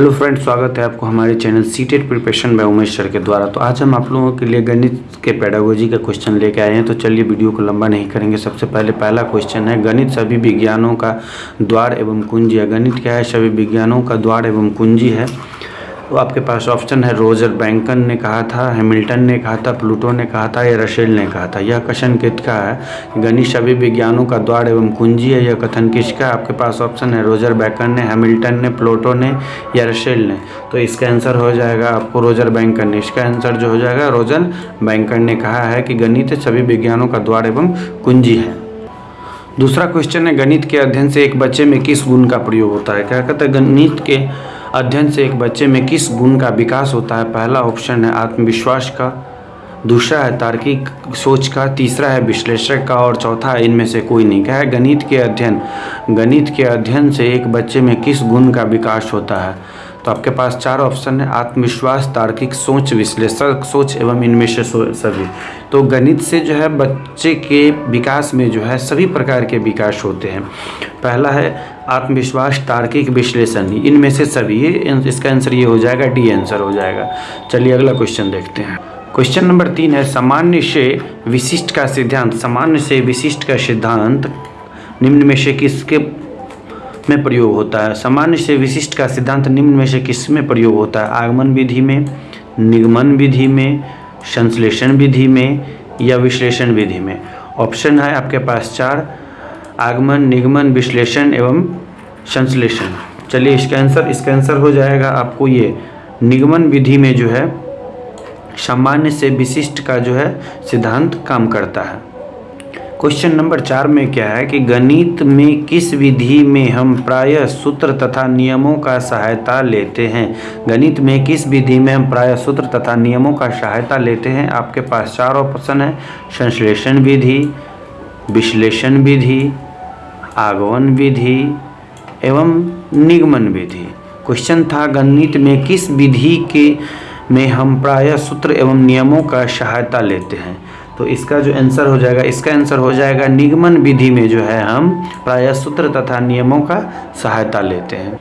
Hello friends, स्वागत है आपको हमारे channel C TET preparation by Umesh sir के द्वारा। तो आज हम आप लोगों के लिए गणित के पैडागोजी का क्वेश्चन लेके आए हैं। तो चलिए वीडियो को लंबा नहीं करेंगे। सबसे पहले पहला क्वेश्चन है, गणित सभी विज्ञानों का द्वार एवं कुंजी। है गणित क्या है? सभी विज्ञानों का द्वार एवं कुंजी है। तो आपके पास ऑप्शन है, रोजर बैंकन ने कहा था, हैमिल्टन ने कहा था, प्लूटो ने कहा था या रशेल ने कहा था। यह कथन किसका है? गणित सभी विज्ञानों का द्वार एवं कुंजी है, यह कथन किसका है? आपके पास ऑप्शन है, रोजर बैंकन ने, हैमिल्टन ने, प्लूटो ने या रशेल ने। तो इसका आंसर हो जाएगा आपको रोजर बैंकन ने। इसका आंसर जो हो जाएगा, रोजर बैंकन ने कहा है कि गणित सभी विज्ञानों का द्वार एवं कुंजी है। दूसरा क्वेश्चन है, गणित के अध्ययन से एक बच्चे में किस गुण का प्रयोग होता है? क्या कहते हैं, गणित के अध्ययन से एक बच्चे में किस गुण का विकास होता है? पहला ऑप्शन है आत्मविश्वास का, दूसरा है तार्किक सोच का, तीसरा है विश्लेषक का, और चौथा है इनमें से कोई नहीं। क्या है? गणित के अध्ययन। गणित के अध्ययन से एक बच्चे में किस गुण का विकास होता है? तो आपके पास चार ऑप्शन है, आत्मविश्वास, तार्किक सोच, विश्लेषक सोच एवं इनमें से, सभी। तो गणित से जो है बच्चे के विकास में जो है सभी प्रकार के विकास होते हैं। पहला है आत्मविश्वास, तार्किक विश्लेषण, इनमें से सभी इसका आंसर ये हो जाएगा डी आंसर हो जाएगा। चलिए अगला क्वेश्चन देखते हैं। क्वेश्चन नंबर तीन है, सामान्य से विशिष्ट का सिद्धांत, सामान्य से विशिष्ट का सिद्धांत, निम्न में से किसके में प्रयोग होता है? सामान्य से विशिष्ट का सिद्धांत, निम्न में से किसमें प्रयोग होता है? आगमन विधि में, निगमन विधि में, संश्लेषण विधि में या विश्लेषण विधि में? ऑप्शन है आपके पास चार आगमन, निगमन, विश्लेषण एवं संश्लेषण। चलिए, इसका आंसर इसका आंसर हो जाएगा आपको ये। निगमन विधि में जो है, सामान्य से विशिष्ट का जो है, सिद्धांत काम करता है। क्वेश्चन नंबर चार में क्या है कि गणित में किस विधि में हम प्राय सूत्र तथा नियमों का सहायता लेते हैं? गणित में किस विधि में हम प्राय सूत्र तथा नियमों का सहायता लेते हैं? आपके पास चार ऑप्शन है। संश्लेषण विधि, विश्लेषण विधि आगमन विधि एवं निगमन विधि। क्वेश्चन था, गणित में किस विधि के में हम प्राय सूत्र एवं नियमों का सहायता लेते हैं? तो इसका जो आंसर हो जाएगा, इसका आंसर हो जाएगा निगमन विधि में जो है हम प्राय सूत्र तथा नियमों का सहायता लेते हैं।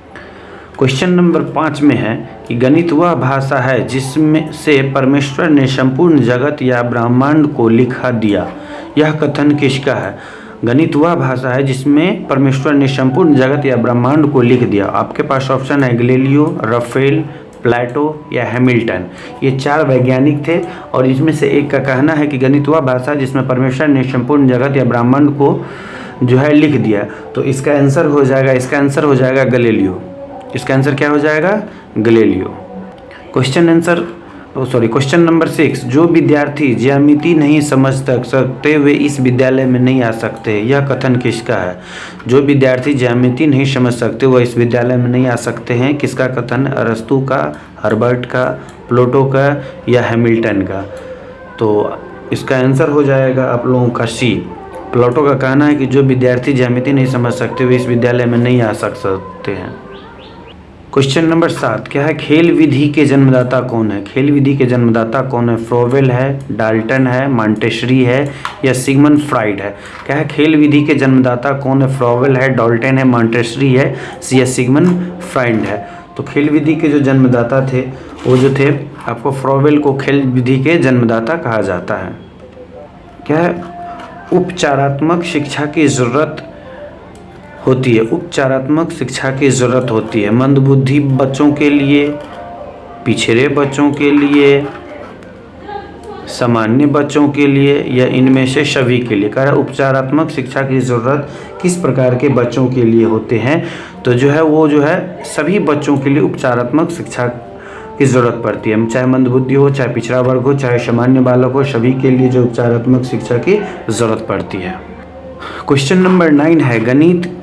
क्वेश्चन नंबर पाँच में है कि गणित वह भाषा है जिसमें से परमेश्वर ने संपूर्ण जगत या ब्रह्मांड को लिखा दिया। यह कथन किसका है? गणित वह भाषा है जिसमें परमेश्वर ने संपूर्ण जगत या ब्रह्मांड को लिख दिया। आपके पास ऑप्शन है गलेलियो, रफेल, प्लेटो या हैमिल्टन। ये चार वैज्ञानिक थे और इसमें से एक का कहना है कि गणित वह भाषा जिसमें परमेश्वर ने संपूर्ण जगत या ब्रह्मांड को जो है लिख दिया। तो इसका आंसर हो जाएगा, इसका आंसर हो जाएगा गलेलियो। इसका आंसर क्या हो जाएगा? Galileo. Question answer sorry question number six जो विद्यार्थी ज्यामिति नहीं समझ तक सकते, वे इस विद्यालय में नहीं आ सकते। यह कथन किसका है? जो विद्यार्थी ज्यामिति नहीं समझ सकते, वह इस विद्यालय में नहीं आ सकते हैं। किसका कथन? अरस्तु का, हर्बर्ट का, प्लोटो का या हैमिल्टन का? तो इसका आंसर हो जाएगा आप लोगों का सी प्लोटो का कहना है कि जो विद्यार्थी ज्यामिति नहीं समझ सकते, वे इस विद्यालय में नहीं आ सकते हैं। क्वेश्चन नंबर सात, क्या है खेल विधि के जन्मदाता कौन है? खेल विधि के जन्मदाता कौन है? फ्रोवेल है डाल्टन है मांटेशरी है, या सिगमन फ्राइड है? क्या है खेल विधि के जन्मदाता कौन है? फ्रोवेल है डॉल्टन है मांटेशरी है, या सिगमन फ्राइड है? तो खेल विधि के जो जन्मदाता थे, वो जो थे, आपको फ्रोवेल को खेल विधि के जन्मदाता कहा जाता है। क्या है? उपचारात्मक शिक्षा की ज़रूरत होती है। उपचारात्मक शिक्षा की ज़रूरत होती है। मंदबुद्धि बच्चों के लिए, पिछड़े बच्चों के लिए, सामान्य बच्चों के लिए या इनमें से सभी के लिए। कह उपचारात्मक शिक्षा की ज़रूरत किस प्रकार के बच्चों के लिए होते हैं? तो जो है, वो जो है, सभी बच्चों के लिए उपचारात्मक शिक्षा की ज़रूरत पड़ती है। चाहे मंदबुद्धि हो, चाहे पिछड़ा वर्ग हो, चाहे सामान्य बालक हो, सभी के लिए जो उपचारात्मक शिक्षा की ज़रूरत पड़ती है। क्वेश्चन नंबर नाइन है, गणित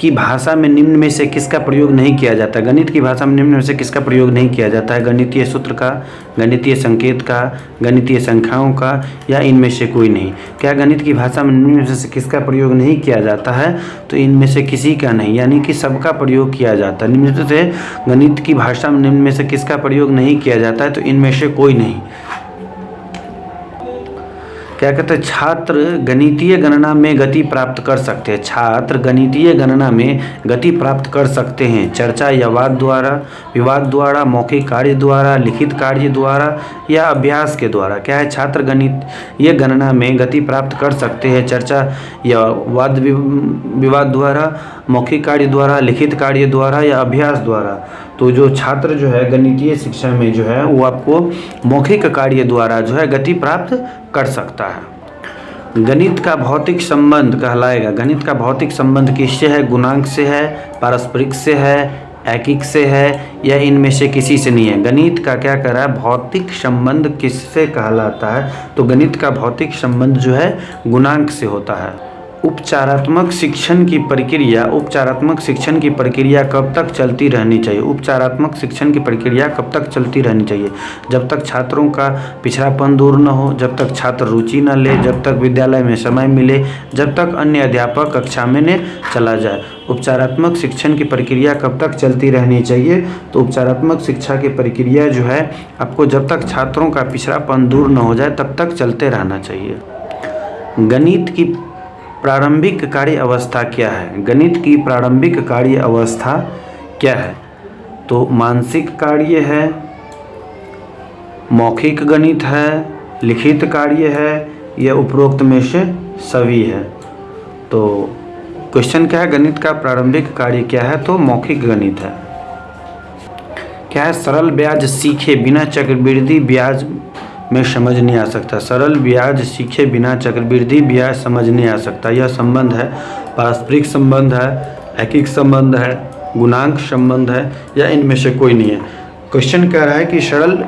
की भाषा में निम्न में से किसका प्रयोग नहीं किया जाता? गणित की भाषा में निम्न में से किसका प्रयोग नहीं किया जाता है? गणितीय सूत्र का, गणितीय संकेत का, गणितीय संख्याओं का, या इनमें से कोई नहीं? क्या गणित की भाषा में निम्न में से किसका प्रयोग नहीं किया जाता है? तो इनमें से किसी का नहीं, यानी कि सबका प्रयोग किया जाता है। निम्न से गणित की भाषा में निम्न में से किसका प्रयोग नहीं किया जाता है? तो इनमें से कोई नहीं। क्या कहते हैं, छात्र गणितीय गणना में गति प्राप्त कर सकते हैं। छात्र गणितीय गणना में गति प्राप्त कर सकते हैं। चर्चा या वाद द्वारा, विवाद द्वारा, मौखिक कार्य द्वारा, लिखित कार्य द्वारा या अभ्यास के द्वारा। क्या है, छात्र गणित ये गणना में गति प्राप्त कर सकते हैं। चर्चा या वाद विवाद द्वारा, मौखिक कार्य द्वारा, लिखित कार्य द्वारा या अभ्यास द्वारा। तो जो छात्र जो है, गणितीय शिक्षा में जो है, वो आपको मौखिक कार्य द्वारा जो है, गति प्राप्त कर सकता है। गणित का भौतिक संबंध कहलाएगा। गणित का भौतिक संबंध किससे है? गुणांक से है, पारस्परिक से है एकिक से है, या इनमें से किसी से नहीं है? गणित का क्या कर रहा है? भौतिक संबंध किससे कहलाता है? तो गणित का भौतिक संबंध जो है, गुणांक से होता है। उपचारात्मक शिक्षण की प्रक्रिया, उपचारात्मक शिक्षण की प्रक्रिया कब तक चलती रहनी चाहिए? उपचारात्मक शिक्षण की प्रक्रिया कब तक चलती रहनी चाहिए? जब तक छात्रों का पिछड़ापन दूर न हो, जब तक छात्र रुचि न ले, जब तक विद्यालय में समय मिले, जब तक अन्य अध्यापक कक्षा में ने चला जाए। उपचारात्मक शिक्षण की प्रक्रिया कब तक चलती रहनी चाहिए? तो उपचारात्मक शिक्षा की प्रक्रिया जो है, आपको जब तक छात्रों का पिछड़ापन दूर न हो जाए, तब तक चलते रहना चाहिए। गणित की प्रारंभिक कार्य अवस्था क्या है? गणित की प्रारंभिक कार्य अवस्था क्या है? तो मानसिक कार्य है, मौखिक गणित है, लिखित कार्य है, या उपरोक्त में से सभी है। तो क्वेश्चन क्या है? गणित का प्रारंभिक कार्य क्या है? तो मौखिक गणित है। क्या है? सरल ब्याज सीखे बिना चक्रवृद्धि ब्याज में समझ नहीं आ सकता। सरल ब्याज सीखे बिना चक्रवृद्धि ब्याज समझ नहीं आ सकता। यह संबंध है, पारस्परिक संबंध है एकिक संबंध है, गुणांक संबंध है, या इनमें से कोई नहीं है। क्वेश्चन कह रहा है कि सरल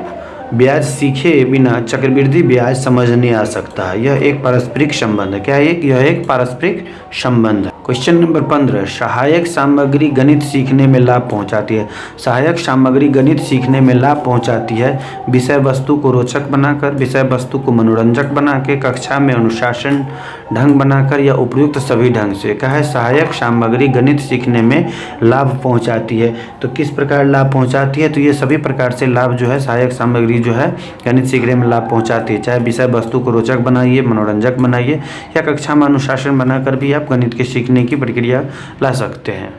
ब्याज सीखे बिना चक्रवृद्धि ब्याज समझ नहीं आ सकता। है यह एक पारस्परिक संबंध है। क्या एक, यह एक पारस्परिक संबंध है? क्वेश्चन नंबर पंद्रह। सहायक सामग्री गणित सीखने में लाभ पहुंचाती है। सहायक सामग्री गणित सीखने में लाभ पहुंचाती है। विषय वस्तु को रोचक बनाकर, विषय वस्तु को मनोरंजक बना के कक्षा में अनुशासन ढंग बनाकर या उपयुक्त सभी ढंग से। कहा है, सहायक सामग्री गणित सीखने में लाभ पहुँचाती है। तो किस प्रकार लाभ पहुँचाती है? तो ये सभी प्रकार से लाभ जो है, सहायक सामग्री जो है गणित सीखने में लाभ पहुँचाती है। चाहे विषय वस्तु को रोचक बनाइए, मनोरंजक बनाइए, या कक्षा में अनुशासन बनाकर भी आप गणित के सीखने की प्रक्रिया ला सकते हैं।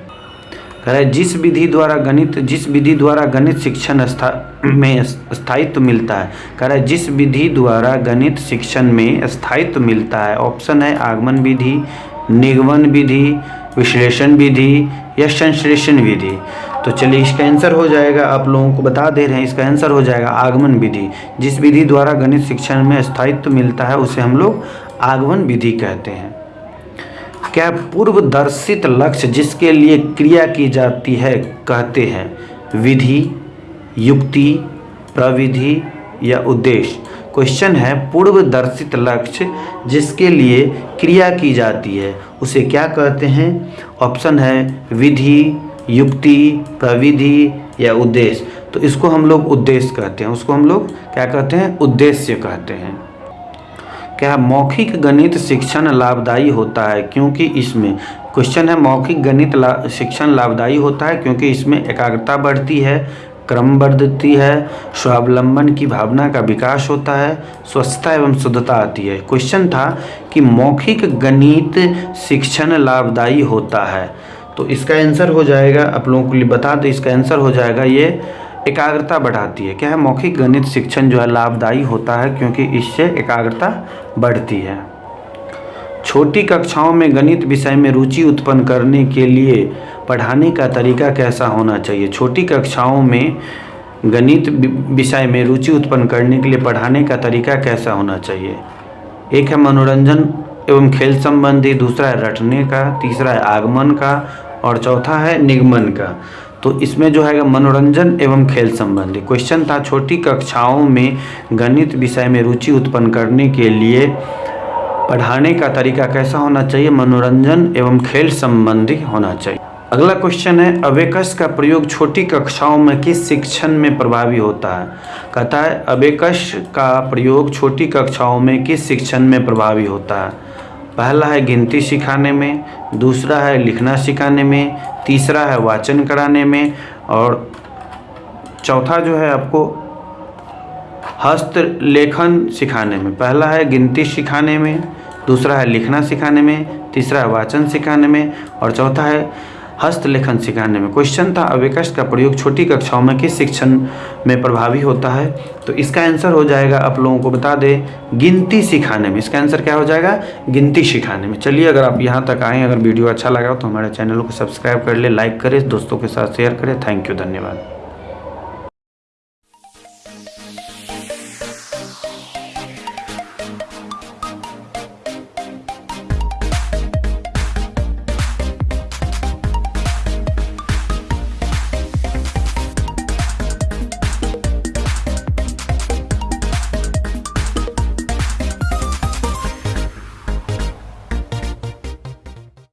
कह जिस विधि द्वारा गणित, जिस विधि द्वारा गणित शिक्षण स्था, में स्थायित्व मिलता है, कह रहे जिस विधि द्वारा गणित शिक्षण में स्थायित्व मिलता है, ऑप्शन है आगमन विधि, निगमन विधि, विश्लेषण विधि, या संश्लेषण विधि। तो चलिए इसका आंसर हो जाएगा, आप लोगों को बता दे रहे हैं, इसका आंसर हो जाएगा आगमन विधि। जिस विधि द्वारा गणित शिक्षण में स्थायित्व मिलता है, उसे हम लोग आगमन विधि कहते हैं। क्या पूर्व दर्शित लक्ष्य जिसके लिए क्रिया की जाती है, कहते हैं, विधि, युक्ति, प्रविधि या उद्देश्य? क्वेश्चन है पूर्व दर्शित लक्ष्य जिसके लिए क्रिया की जाती है, उसे क्या कहते हैं? ऑप्शन है, विधि युक्ति प्रविधि या उद्देश्य तो इसको हम लोग उद्देश्य कहते हैं। उसको हम लोग क्या कहते हैं? उद्देश्य कहते हैं। क्या मौखिक गणित शिक्षण लाभदायी होता है? क्योंकि इसमें क्वेश्चन है मौखिक गणित ला, शिक्षण लाभदायी होता है क्योंकि इसमें एकाग्रता बढ़ती है क्रम बढ़ती है स्वावलंबन की भावना का विकास होता है स्वच्छता एवं शुद्धता आती है। क्वेश्चन था कि मौखिक गणित शिक्षण लाभदायी होता है। तो इसका आंसर हो जाएगा, आप लोगों के लिए बता दें, इसका आंसर हो जाएगा, ये एकाग्रता बढ़ाती है। क्या है? मौखिक गणित शिक्षण जो है लाभदायी होता है क्योंकि इससे एकाग्रता बढ़ती है। छोटी कक्षाओं में गणित विषय में रुचि उत्पन्न करने के लिए पढ़ाने का तरीका कैसा होना चाहिए? छोटी कक्षाओं में गणित विषय में रुचि उत्पन्न करने के लिए पढ़ाने का तरीका कैसा होना चाहिए? एक है मनोरंजन एवं खेल संबंधी, दूसरा है रटने का, तीसरा है आगमन का, और चौथा है निगमन का। तो इसमें जो है मनोरंजन एवं खेल संबंधी। क्वेश्चन था छोटी कक्षाओं में गणित विषय में रुचि उत्पन्न करने के लिए पढ़ाने का तरीका कैसा होना चाहिए? मनोरंजन एवं खेल संबंधी होना चाहिए। अगला क्वेश्चन है अवेकस का प्रयोग छोटी कक्षाओं में किस शिक्षण में प्रभावी होता है? कहता है अवेकस का प्रयोग छोटी कक्षाओं में किस शिक्षण में प्रभावी होता है? पहला है गिनती सिखाने में, दूसरा है लिखना सिखाने में, तीसरा है वाचन कराने में और चौथा जो है आपको हस्त लेखन सिखाने में। पहला है गिनती सिखाने में, दूसरा है लिखना सिखाने में, तीसरा है वाचन सिखाने में और चौथा है हस्तलेखन सिखाने में। क्वेश्चन था अवेकस का प्रयोग छोटी कक्षाओं में किस शिक्षण में प्रभावी होता है? तो इसका आंसर हो जाएगा, आप लोगों को बता दें, गिनती सिखाने में। इसका आंसर क्या हो जाएगा? गिनती सिखाने में। चलिए, अगर आप यहाँ तक आएँ अगर वीडियो अच्छा लगा तो हमारे चैनल को सब्सक्राइब कर ले लाइक करें, दोस्तों के साथ शेयर करें। थैंक यू धन्यवाद।